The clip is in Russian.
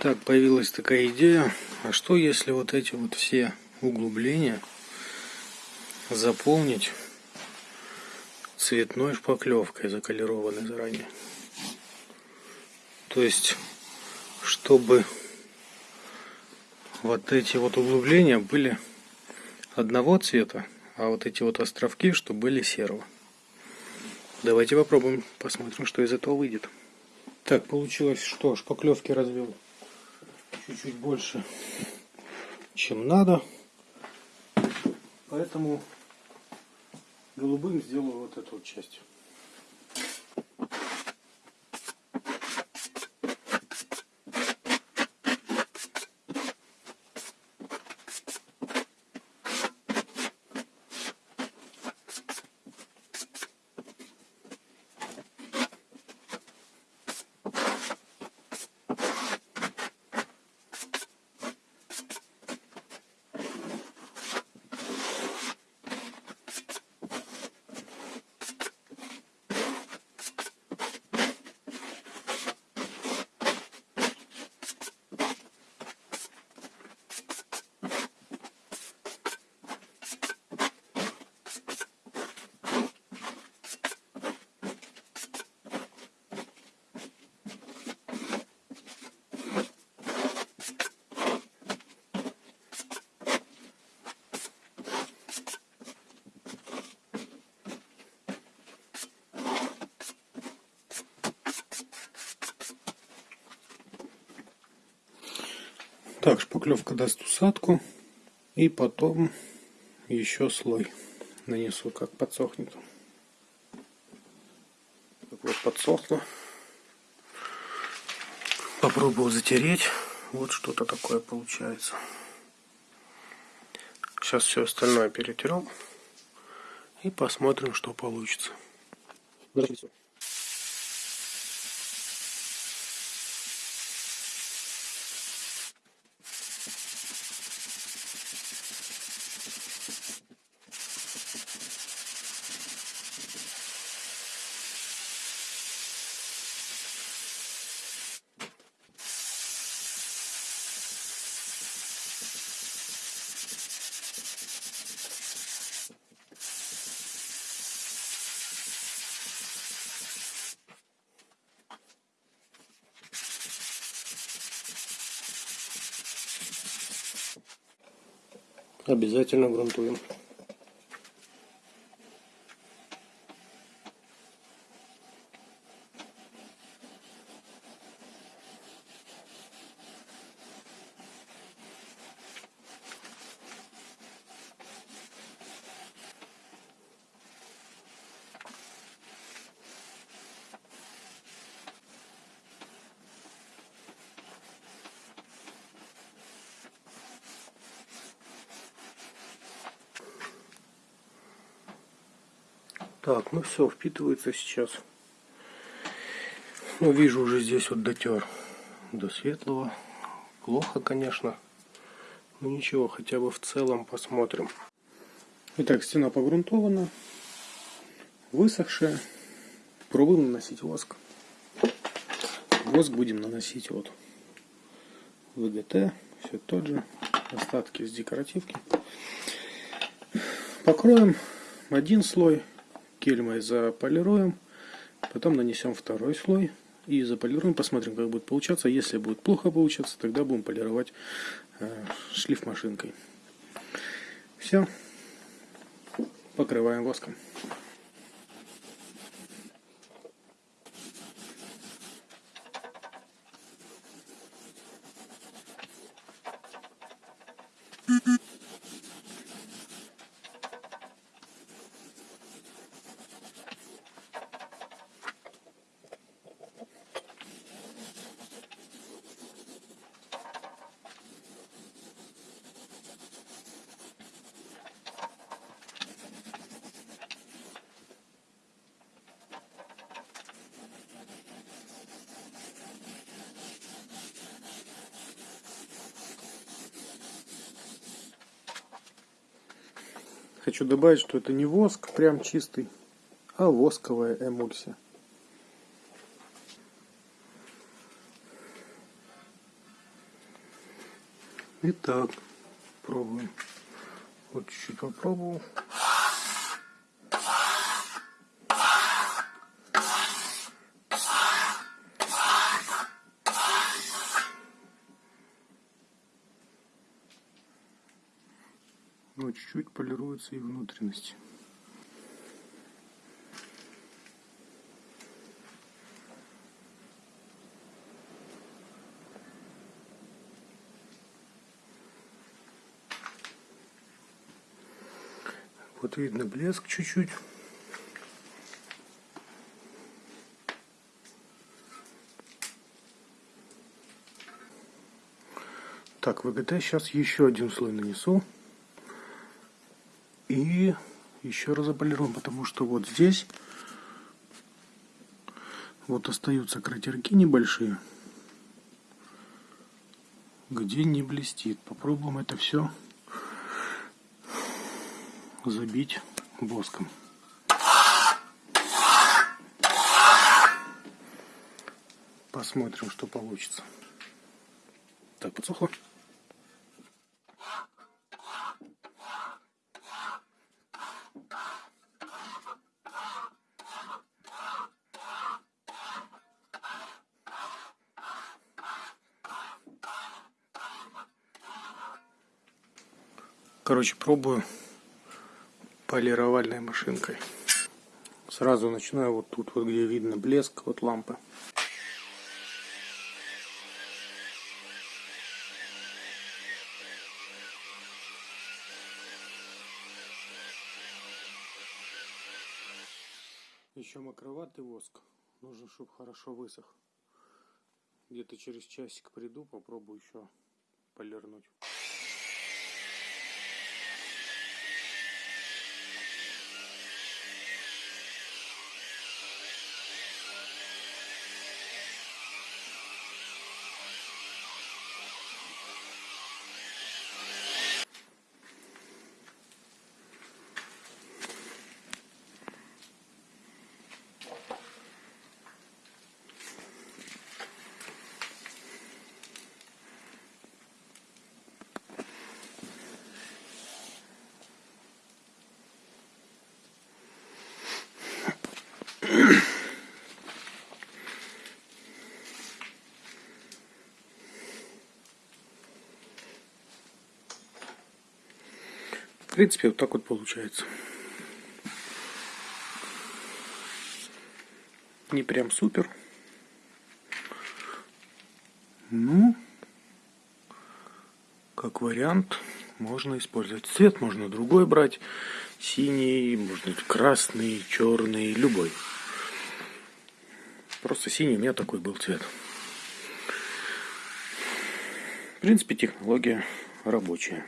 Так, появилась такая идея, а что если вот эти вот все углубления заполнить цветной шпаклевкой, заколерованной заранее. То есть, чтобы вот эти вот углубления были одного цвета, а вот эти вот островки, чтобы были серого. Давайте попробуем, посмотрим, что из этого выйдет. Так, получилось, что шпаклевки развел чуть-чуть больше, чем надо. Поэтому голубым сделаю вот эту вот часть. Так, шпаклевка даст усадку. И потом еще слой нанесу, как подсохнет. Так вот подсохло. Попробую затереть. Вот что-то такое получается. Сейчас все остальное перетерем. И посмотрим, что получится. Здравствуйте. Обязательно грунтуем. Так, ну все, впитывается сейчас. Ну, вижу уже здесь вот дотер до светлого. Плохо, конечно. Но ничего, хотя бы в целом посмотрим. Итак, стена погрунтована. Высохшая. Пробуем наносить воск. Воск будем наносить вот ВГТ. Все тот же. Остатки с декоративки. Покроем один слой кельмой заполируем, потом нанесем второй слой и заполируем, посмотрим, как будет получаться. Если будет плохо получаться, тогда будем полировать э, шлиф машинкой. Все, покрываем воском. Хочу добавить, что это не воск прям чистый, а восковая эмульсия. Итак, пробуем. Вот чуть-чуть попробовал. Чуть-чуть полируются и внутренности. Вот видно блеск чуть-чуть. Так, ВГТ сейчас еще один слой нанесу. И еще раз заполируем, потому что вот здесь вот остаются кратерки небольшие, где не блестит. Попробуем это все забить воском. Посмотрим, что получится. Так, подсохло. Короче, пробую полировальной машинкой. Сразу начинаю вот тут, вот где видно блеск вот лампы. Еще мокроватый воск. Нужно, чтобы хорошо высох. Где-то через часик приду, попробую еще полирнуть. В принципе, вот так вот получается. Не прям супер. Ну, как вариант, можно использовать цвет, можно другой брать. Синий, можно красный, черный, любой. Просто синий у меня такой был цвет. В принципе, технология рабочая.